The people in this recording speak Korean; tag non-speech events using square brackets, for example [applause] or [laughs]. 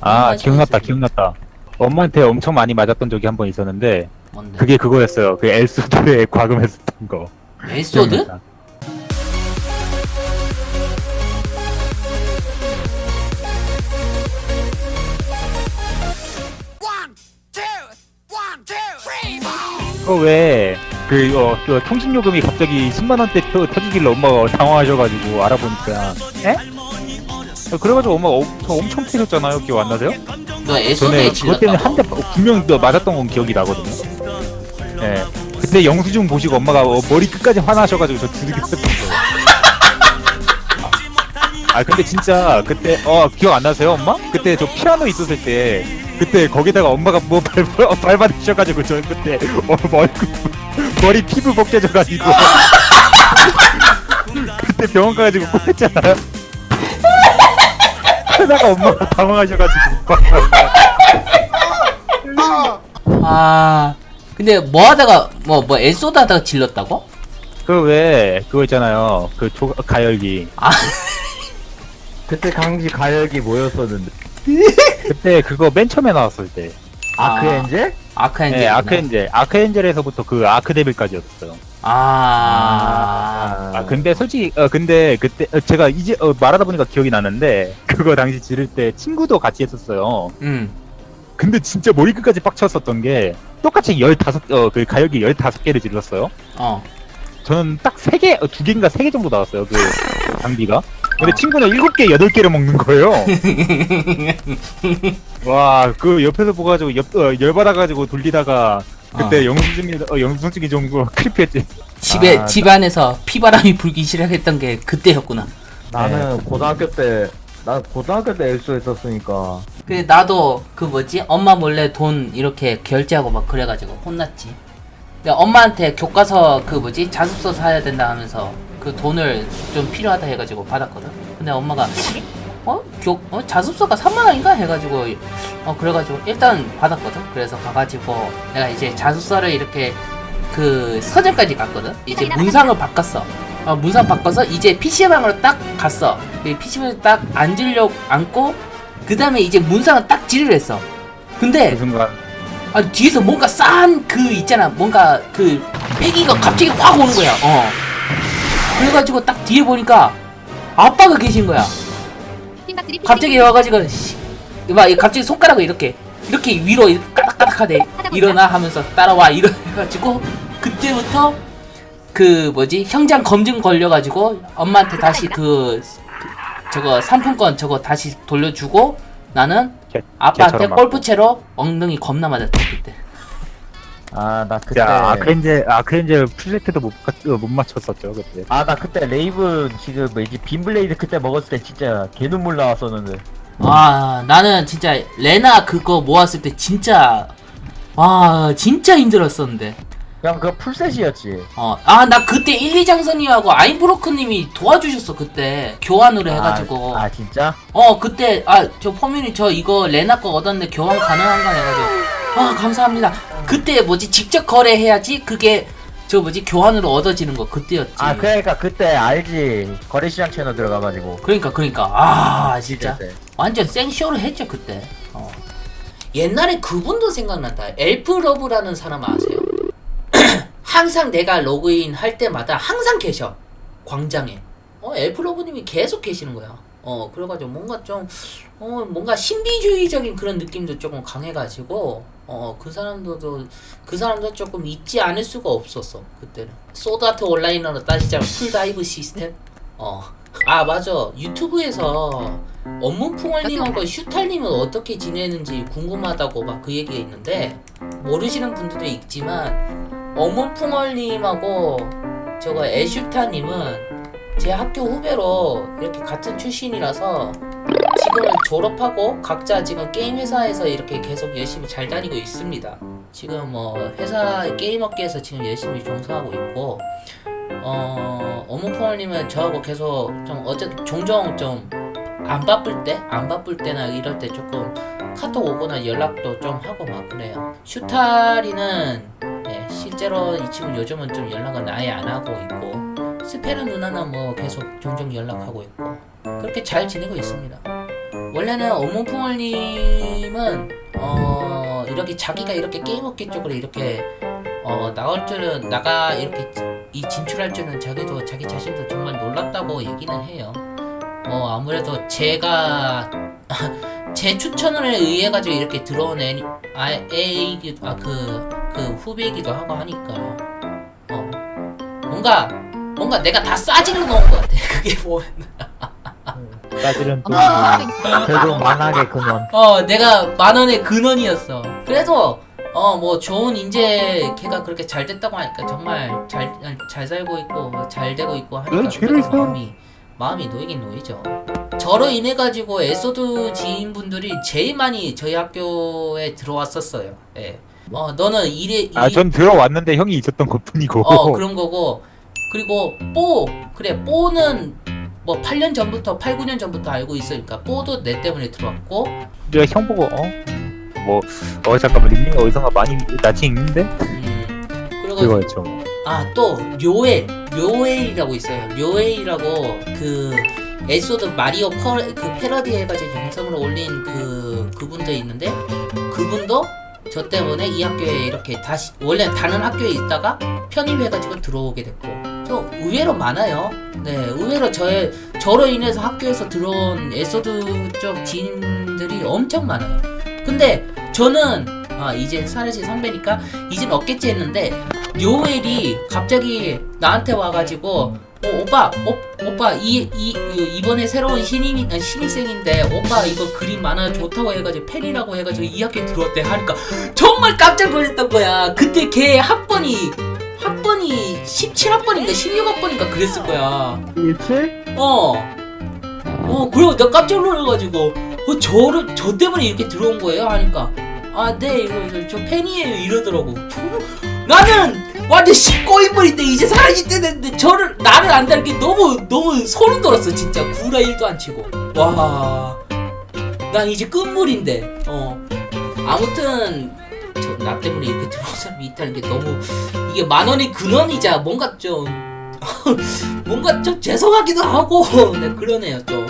아 기억났다 기억났다 엄마한테 엄청 많이 맞았던 적이 한 번 있었는데 뭔데? 그게 그거였어요 그 엘소드에 [laughs] 과금했었던 거 엘소드? 기억났다. 그거 왜그 어, 그 통신요금이 갑자기 10만원대 터, 터지길래 엄마가 당황하셔가지고 알아보니까 에? 어, 그래가지고 엄마가 엄청, 엄청 패셨잖아요 기억 안 나세요? 너 전에 에소드에 그것 때문에 한 대? 분명 히 맞았던 건 기억이 나거든요. 예. 그때 영수증 보시고 엄마가 어, 머리 끝까지 화나셔가지고 저 두들겼었던 거예요. 아 근데 진짜 그때 어 기억 안 나세요 엄마? 그때 저 피아노 있었을 때 그때 거기다가 엄마가 뭐 어, 밟아주셔가지고 저 그때 어, 머리 머리 피부 벗겨져가지고 [laughs] 그때 병원 가가지고 꼴했잖아요. 그러다가 엄마가 당황하셔가지고. 아 근데 뭐 하다가 뭐뭐 에소드 하다가 질렀다고? 그왜 그거 있잖아요. 그 조, 가열기. 아. 그때 강지 가열기 모였었는데? [laughs] 그때 그거 맨 처음에 나왔을 때. 아크 엔젤? 아크엔젤. 네, 아크엔젤. 아크엔젤에서부터 그 아크데빌까지였어요. 아, 아 근데 솔직히 어 근데 그때 어, 제가 이제 어, 말하다 보니까 기억이 나는데 그거 당시 지를 때 친구도 같이 했었어요 음 근데 진짜 머리 끝까지 빡쳤었던 게 똑같이 15, 어, 그 가열기 15개를 질렀어요 어. 저는 딱 3개, 어, 2개인가 3개 정도 나왔어요, 그 장비가. 근데 친구는 7개, 8개를 먹는 거예요. [laughs] 와, 그 옆에서 보가지고 옆, 어, 열받아가지고 돌리다가 그때 영수증이, 어, 영수증이 좀 그, 크리피했지. 집에 아, 집 안에서 피바람이 불기 시작했던 게 그때였구나. 나는 고등학교 때, 난 고등학교 때 엘소 했었으니까. 그 나도 그 뭐지 엄마 몰래 돈 이렇게 결제하고 막 그래가지고 혼났지. 근데 엄마한테 교과서 그 뭐지 자습서 사야 된다 하면서 그 돈을 좀 필요하다 해가지고 받았거든. 근데 엄마가 어? 교, 어? 자습서가 3만 원인가 해가지고 어 그래가지고 일단 받았거든. 그래서 가가지고 내가 이제 자습서를 이렇게 그 서점까지 갔거든. 이제 문상을 바꿨어. 어, 문상 바꿔서 이제 PC방으로 딱 갔어. PC방에 딱 앉으려고 앉고 그 다음에 이제 문상을 딱 지르려 했어. 근데 그 순간. 아 뒤에서 뭔가 싼 그 있잖아. 뭔가 그 패기가 갑자기 확 오는 거야. 어. 그래가지고 딱 뒤에 보니까 아빠가 계신 거야. 갑자기 와가지고 씨, 막 갑자기 손가락을 이렇게 이렇게 위로 이렇게 까닥까닥 하대 일어나 하면서 따라와. 이러 해가지고 그때부터 그 뭐지 현장 검증 걸려가지고 엄마한테 다시 그, 그 저거 상품권 저거 다시 돌려주고 나는 개- 아빠한테. 골프채로 엉덩이 겁나 맞았다 그때 아, 나 그때. 자, Archangel, Archangel 플레이트도 못, 가- 어, 못 맞췄었죠, 그때. 아, 나 그때 레이븐 지금 뭐지, 빈블레이드 그때 먹었을 때 진짜 개눈물 나왔었는데. 아 나는 진짜 레나 그거 모았을 때 진짜 와 진짜 힘들었었는데 그냥 그거 풀셋이었지. 어 아 나 그때 1, 2장선님하고 아임브로크님이 도와주셨어 그때 교환으로 해가지고 아, 아, 진짜? 어 그때 아 저 포민이 저 이거 레나 거 얻었는데 교환 가능한가 해가지고 아 감사합니다 그때 뭐지 직접 거래해야지 그게 저 뭐지 교환으로 얻어지는 거 그때였지 아, 그러니까 그때 알지. 거래시장 채널 들어가가지고. 그러니까 그러니까 아 진짜 그때. 완전 생쇼를 했죠 그때. 어. 옛날에 그분도 생각난다. 엘프 러브라는 사람 아세요? 항상 내가 로그인 할 때마다 항상 계셔 광장에. 어 엘프 러브님이 계속 계시는 거야. 어 그래가지고 뭔가 좀 어 뭔가 신비주의적인 그런 느낌도 조금 강해가지고 어 그 사람도 그 사람도 조금 잊지 않을 수가 없었어 그때는. Sword Art Online으로 따지자면 full dive 시스템. 어. 아 맞아 유튜브에서 업무풍월님하고 슈탈님은 어떻게 지내는지 궁금하다고 막 그 얘기가 있는데 모르시는 분들도 있지만 업무풍월님하고 저거 애슈타님은 제 학교 후배로 이렇게 같은 출신이라서 지금 졸업하고 각자 지금 게임 회사에서 이렇게 계속 열심히 잘 다니고 있습니다. 지금 뭐 회사 게임 업계에서 지금 열심히 종사하고 있고 어 어묵콩님은 저하고 계속 좀 어째 종종 좀 안 바쁠 때 안 바쁠 때나 이럴 때 조금 카톡 오거나 연락도 좀 하고 막 그래요. 슈타리는 네, 실제로 이 친구 요즘은 좀 연락은 아예 안 하고 있고 스페르 누나는 뭐 계속 종종 연락하고 있고 그렇게 잘 지내고 있습니다. 원래는 어몽풍얼님은 어 이렇게 자기가 이렇게 게임업계 쪽으로 이렇게 어 나올 줄은 나가 이렇게 이 진출할 줄은 자기도 자기 자신도 정말 놀랐다고 얘기는 해요. 뭐 아무래도 제가 [laughs] 제 추천에 의해 가지고 이렇게 들어온 애, 아, 애이기 아그 그 후배이기도 하고 하니까 어 뭔가 뭔가 내가 다 싸질러 놓은 것 같아. [laughs] 그게 보면 사실은 또 결국 만악의 근원. 어 내가 만 원의 근원이었어. 그래도 어뭐 좋은 인재 걔가 그렇게 잘 됐다고 하니까 정말 잘 잘 살고 있고 잘 되고 있고 하니까 왜 죄를 그래도 져? 마음이 마음이 놓이긴 놓이죠. 저로 인해 가지고 에소드 지인분들이 제일 많이 저희 학교에 들어왔었어요. 예. 어 너는 일에 아, 전 들어왔는데 형이 있었던 것 뿐이고. 어 그런 거고 그리고 뽀 그래 뽀는 뭐 8년 전부터 8, 9년 전부터 알고 있으니까 뽀도 내 때문에 들어왔고 내가 형 보고, 어? 뭐, 어, 잠깐만, 닉네임 어디선가 많이 낯이 익는데? 음, 그리고 그거였죠. 아 또 료엘 료엘이라고 있어요. 료엘이라고 그 엘소드 마리오 퍼, 그 패러디 해가지고 영상으로 올린 그 그분도 있는데 그분도 저 때문에 이 학교에 이렇게 다시 원래 다른 학교에 있다가 편입해가지고 들어오게 됐고. 또 의외로 많아요. 네 의외로 저의 저로 인해서 학교에서 들어온 엘소드 쪽 지인들이 엄청 많아요. 근데 저는 아 이제 사례시 선배니까 이젠 없겠지 했는데 료엘이 갑자기 나한테 와가지고 어, 오빠, 오, 오빠 이, 이 이번에 새로운 신인 아, 신입생인데 오빠 이거 그림 만화 좋다고 해가지고 팬이라고 해가지고 이 학교에 들어왔대 하니까 정말 깜짝 놀랐던 거야. 그때 걔 학번이 학번이 17학번인가 16학번인가 그랬을 거야. 17? 어. 어, 그리고 내가 깜짝 놀라가지고, 어, 저를, 저 때문에 이렇게 들어온 거예요? 하니까, 아, 네, 이러면서 저 팬이에요. 이러더라고. 저, 나는 완전 식고인물인데 이제 사라졌대는데 저를, 나를 안다는 게 너무, 너무 소름 돋았어, 진짜. 구라 1도 안 치고. 와. 난 이제 끝물인데, 어. 아무튼, 저, 나 때문에 이렇게 들어온 사람이 있다는 게 너무, 이게 만 원의 근원이자 뭔가 좀, [laughs] 뭔가 좀 죄송하기도 하고 네 그러네요 좀